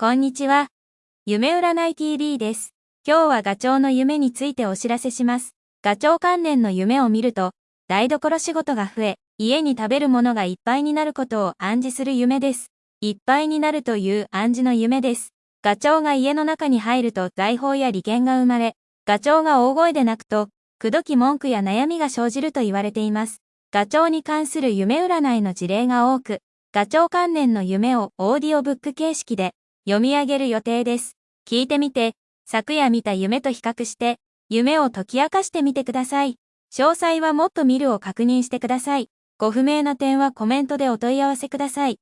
こんにちは。夢占い TV です。今日はガチョウの夢についてお知らせします。ガチョウ関連の夢を見ると、台所仕事が増え、家に食べるものがいっぱいになることを暗示する夢です。いっぱいになるという暗示の夢です。ガチョウが家の中に入ると財宝や利権が生まれ、ガチョウが大声で泣くと、くどき文句や悩みが生じると言われています。ガチョウに関する夢占いの事例が多く、ガチョウ関連の夢をオーディオブック形式で読み上げる予定です。聞いてみて、昨夜見た夢と比較して、夢を解き明かしてみてください。詳細はもっと見るを確認してください。ご不明な点はコメントでお問い合わせください。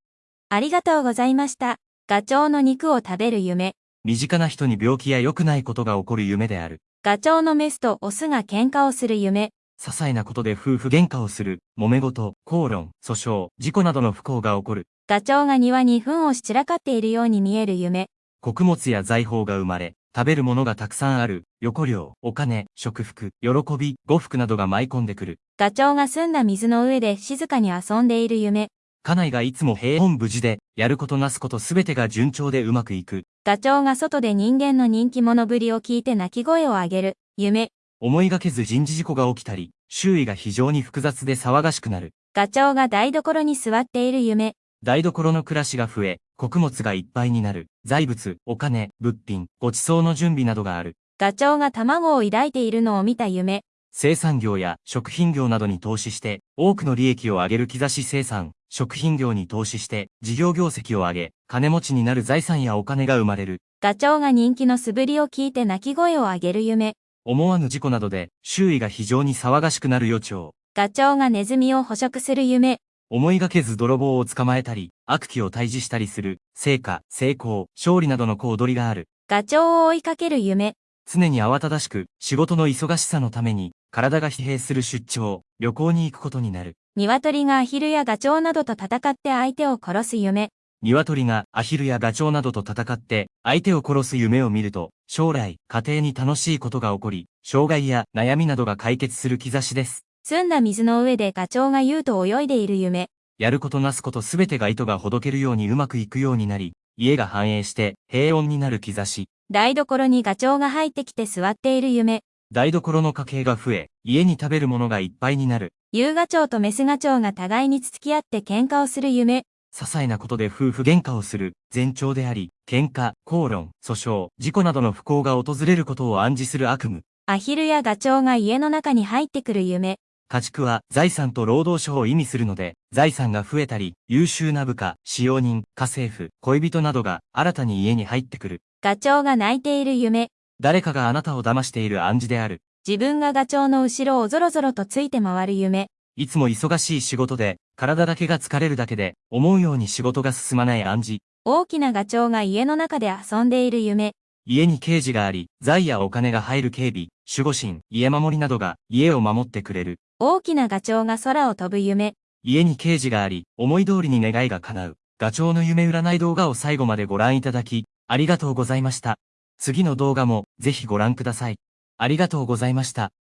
ありがとうございました。ガチョウの肉を食べる夢。身近な人に病気や良くないことが起こる夢である。ガチョウのメスとオスが喧嘩をする夢。些細なことで夫婦喧嘩をする、揉め事、口論、訴訟、事故などの不幸が起こる。ガチョウが庭に糞をし散らかっているように見える夢。穀物や財宝が生まれ、食べるものがたくさんある、横領、お金、食服、喜び、呉服などが舞い込んでくる。ガチョウが澄んだ水の上で静かに遊んでいる夢。家内がいつも平穏無事で、やることなすことすべてが順調でうまくいく。ガチョウが外で人間の人気者ぶりを聞いて泣き声を上げる、夢。思いがけず人事事故が起きたり、周囲が非常に複雑で騒がしくなる。ガチョウが台所に座っている夢。台所の暮らしが増え、穀物がいっぱいになる。財物、お金、物品、ご馳走の準備などがある。ガチョウが卵を抱いているのを見た夢。生産業や食品業などに投資して、多くの利益を上げる兆し生産、食品業に投資して、事業業績を上げ、金持ちになる財産やお金が生まれる。ガチョウが人気の素振りを聞いて泣き声を上げる夢。思わぬ事故などで、周囲が非常に騒がしくなる予兆。ガチョウがネズミを捕食する夢。思いがけず泥棒を捕まえたり、悪鬼を退治したりする、成果、成功、勝利などの小躍りがある。ガチョウを追いかける夢。常に慌ただしく、仕事の忙しさのために、体が疲弊する出張、旅行に行くことになる。鶏がアヒルやガチョウなどと戦って相手を殺す夢。鶏がアヒルやガチョウなどと戦って相手を殺す夢を見ると、将来、家庭に楽しいことが起こり、障害や悩みなどが解決する兆しです。澄んだ水の上でガチョウが優と泳いでいる夢。やることなすことすべてが糸がほどけるようにうまくいくようになり、家が繁栄して平穏になる兆し。台所にガチョウが入ってきて座っている夢。台所の家計が増え、家に食べるものがいっぱいになる。夕ガチョウとメスガチョウが互いにつつき合って喧嘩をする夢。些細なことで夫婦喧嘩をする、前兆であり、喧嘩、口論、訴訟、事故などの不幸が訪れることを暗示する悪夢。アヒルやガチョウが家の中に入ってくる夢。家畜は財産と労働者を意味するので、財産が増えたり、優秀な部下、使用人、家政婦、恋人などが新たに家に入ってくる。ガチョウが泣いている夢。誰かがあなたを騙している暗示である。自分がガチョウの後ろをぞろぞろとついて回る夢。いつも忙しい仕事で、体だけが疲れるだけで、思うように仕事が進まない暗示。大きなガチョウが家の中で遊んでいる夢。家に刑事があり、財やお金が入る警備、守護神、家守りなどが家を守ってくれる。大きなガチョウが空を飛ぶ夢。家に刑事があり、思い通りに願いが叶う。ガチョウの夢占い動画を最後までご覧いただき、ありがとうございました。次の動画もぜひご覧ください。ありがとうございました。